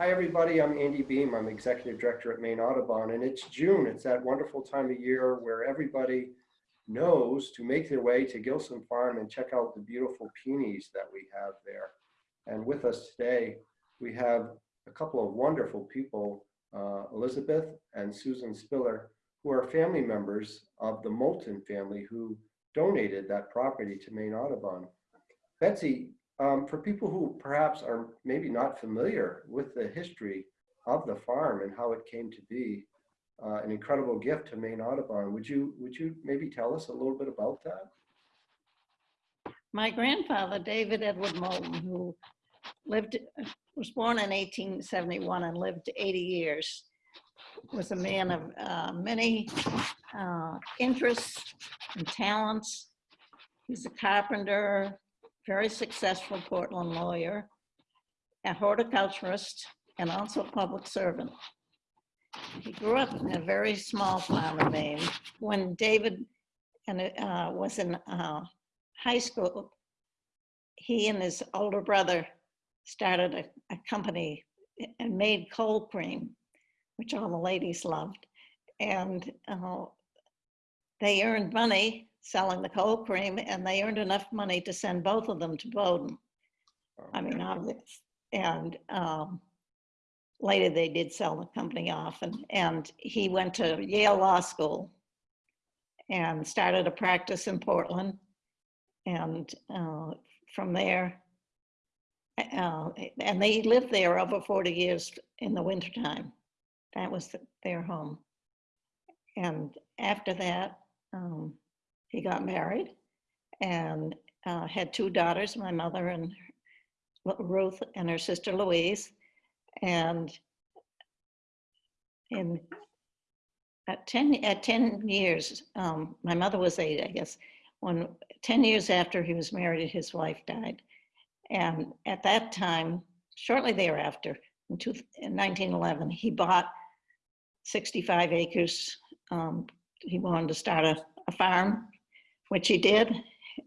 Hi, everybody. I'm Andy Beahm. I'm Executive Director at Maine Audubon, and it's June. It's that wonderful time of year where everybody knows to make their way to Gilsland Farm and check out the beautiful peonies that we have there. And with us today, we have a couple of wonderful people, uh, Elizabeth and Susan Spiller, who are family members of the Moulton family who donated that property to Maine Audubon. Betsy, um, for people who perhaps are maybe not familiar with the history of the farm and how it came to be uh, an incredible gift to Maine Audubon, would you would you maybe tell us a little bit about that? My grandfather, David Edward Moulton, who lived, was born in 1871 and lived 80 years, was a man of uh, many uh, interests and talents. He's a carpenter, very successful Portland lawyer, a horticulturist, and also a public servant. He grew up in a very small farm in Maine. When David and, uh, was in uh, high school, he and his older brother started a, a company and made cold cream, which all the ladies loved. And uh, they earned money selling the cold cream and they earned enough money to send both of them to Bowdoin. I mean, obvious. And um, later they did sell the company off and, and he went to Yale Law School and started a practice in Portland. And uh, from there, uh, and they lived there over 40 years in the wintertime. That was their home. And after that, um, he got married and uh, had two daughters, my mother and Ruth and her sister Louise. And in at 10, at 10 years, um, my mother was eight, I guess, when 10 years after he was married, his wife died. And at that time, shortly thereafter, in, two, in 1911, he bought 65 acres. Um, he wanted to start a, a, farm, which he did.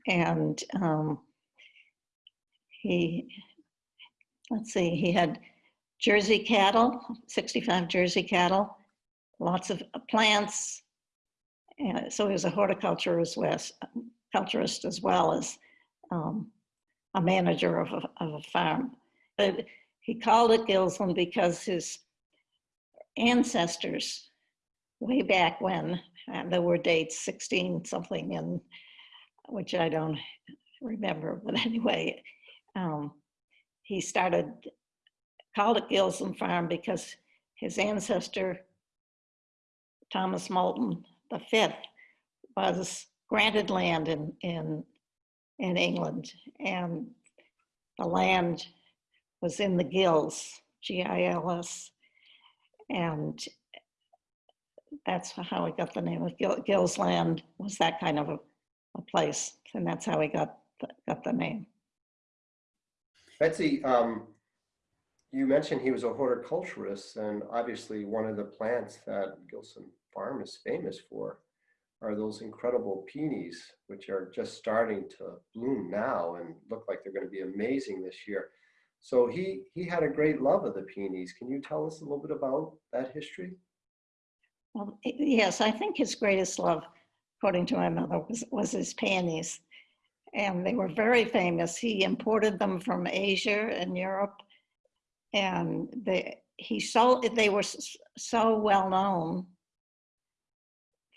And um, he, let's see, he had Jersey cattle, 65 Jersey cattle, lots of plants. And so he was a horticulturist, culturist as well as um, a manager of a, of a farm. But he called it Gilsland because his ancestors, way back when, and there were dates 16 something, and which I don't remember, but anyway, um, he started called it Gilsland Farm because his ancestor, Thomas Moulton V, was granted land in, in, in England. And the land was in the Gills, G-I-L-S, and that's how he got the name of Gil, Gills Land was that kind of a, a place, and that's how he got the, got the name. Betsy, um, you mentioned he was a horticulturist, and obviously one of the plants that Gilsland Farm is famous for are those incredible peonies, which are just starting to bloom now and look like they're going to be amazing this year. So he he had a great love of the peonies. Can you tell us a little bit about that history? Well, yes, I think his greatest love, according to my mother, was, was his peonies. And they were very famous. He imported them from Asia and Europe and they he sold they were so well known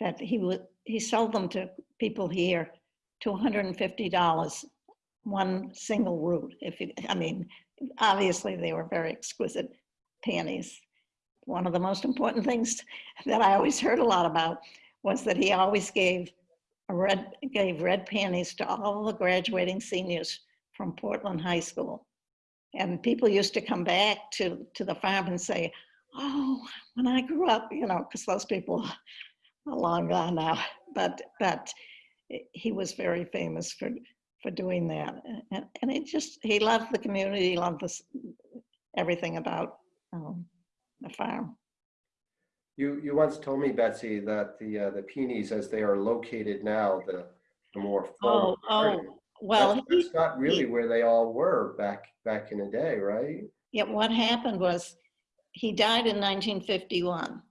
that he would he sold them to people here to $150 one single root if it, i mean obviously they were very exquisite peonies one of the most important things that i always heard a lot about was that he always gave red gave red peonies to all the graduating seniors from portland high school and people used to come back to, to the farm and say, oh, when I grew up, you know, because those people are long gone now. But, but he was very famous for, for doing that. And, and it just, he loved the community, loved this, everything about um, the farm. You, you once told me, Betsy, that the, uh, the peonies as they are located now, the, the more oh, oh, well, that's, that's not really where they all were back back in the day, right? Yeah, what happened was he died in 1951.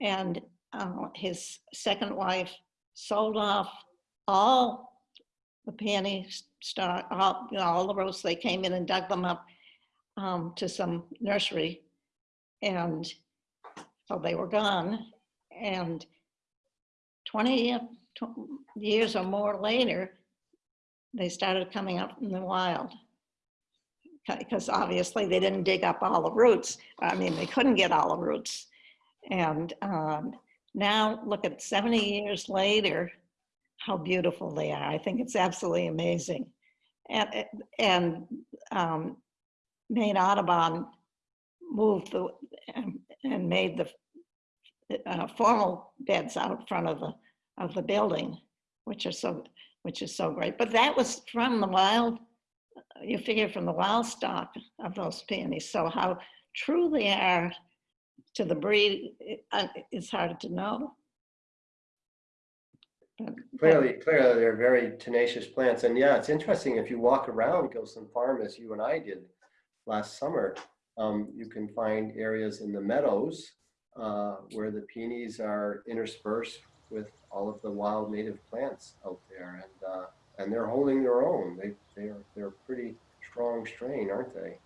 And uh, his second wife sold off all the peony stock, all, you know, all the roses. They came in and dug them up um, to some nursery. And so they were gone. And 20 years or more later, they started coming up in the wild. Because obviously they didn't dig up all the roots. I mean, they couldn't get all the roots. And um, now look at 70 years later, how beautiful they are. I think it's absolutely amazing. And, and um, Maine Audubon moved the, and- and made the uh, formal beds out front of the, of the building, which are so, which is so great. But that was from the wild, you figure from the wild stock of those peonies. So how true they are to the breed, uh, it's hard to know. Clearly, clearly, they're very tenacious plants. And yeah, it's interesting, if you walk around Gilsland Farm, as you and I did last summer, um, you can find areas in the meadows uh, where the peonies are interspersed with all of the wild native plants out there. And, uh, and they're holding their own. They, they're, they're a pretty strong strain, aren't they?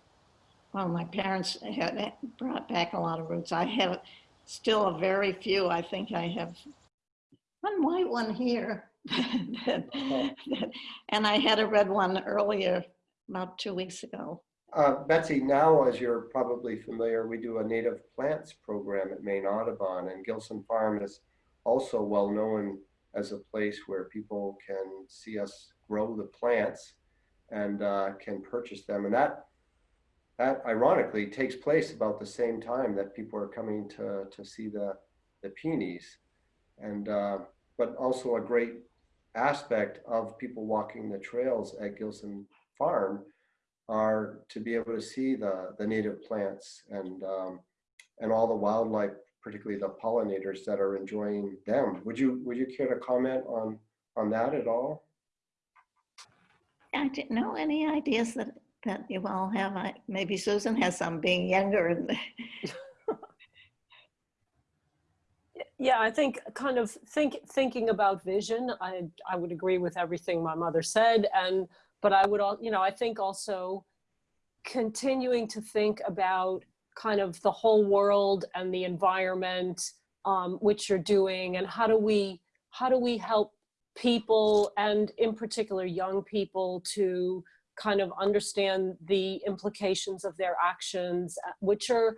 Well, my parents had brought back a lot of roots. I have still a very few. I think I have one white one here. that- And I had a red one earlier, about two weeks ago. Uh, Betsy, now, as you're probably familiar, we do a native plants program at Maine Audubon, and Gilsland Farm is also well known as a place where people can see us grow the plants and uh, can purchase them. And that, that ironically takes place about the same time that people are coming to, to see the, the peonies. And, uh, but also a great aspect of people walking the trails at Gilsland Farm are to be able to see the, the native plants and, um, and all the wildlife, particularly the pollinators that are enjoying them. Would you, would you care to comment on, on that at all? I didn't know any ideas that, that you all have. I- Maybe Susan has some being younger and Yeah, I think kind of think thinking about vision. I I would agree with everything my mother said, and but I would all you know I think also continuing to think about kind of the whole world and the environment um, which you're doing, and how do we how do we help people and in particular young people to kind of understand the implications of their actions, uh, which are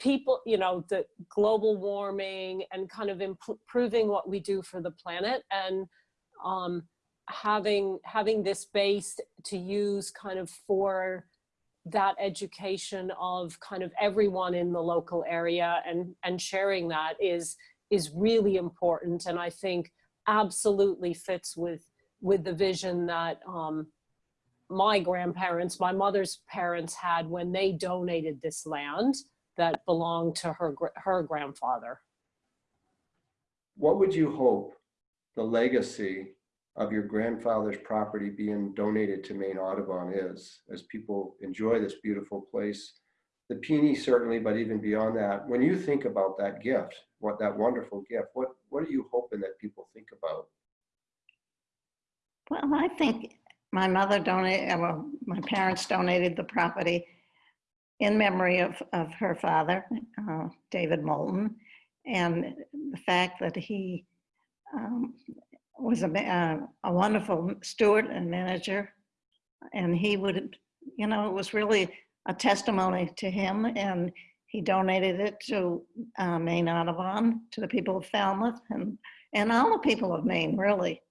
people, you know, the global warming and kind of improving what we do for the planet. And um, having having this base to use kind of for that education of kind of everyone in the local area and and sharing that is is really important and I think absolutely fits with with the vision that um, my grandparents, my mother's parents had when they donated this land that belonged to her her grandfather. What would you hope the legacy of your grandfather's property being donated to Maine Audubon is, as people enjoy this beautiful place? The peony certainly, but even beyond that, when you think about that gift, what that wonderful gift, what, what are you hoping that people think about? Well, I think my mother donated, well, my parents donated the property in memory of, of her father, uh, David Moulton, and the fact that he um, was a, uh, a wonderful steward and manager. And he would, you know, it was really a testimony to him and he donated it to uh, Maine Audubon, to the people of Falmouth and, and all the people of Maine, really.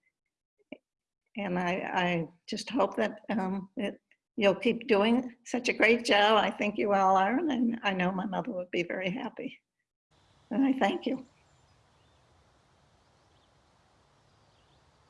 And I, I just hope that um, it, you'll keep doing such a great job. I think you all are, and I know my mother would be very happy. And I thank you.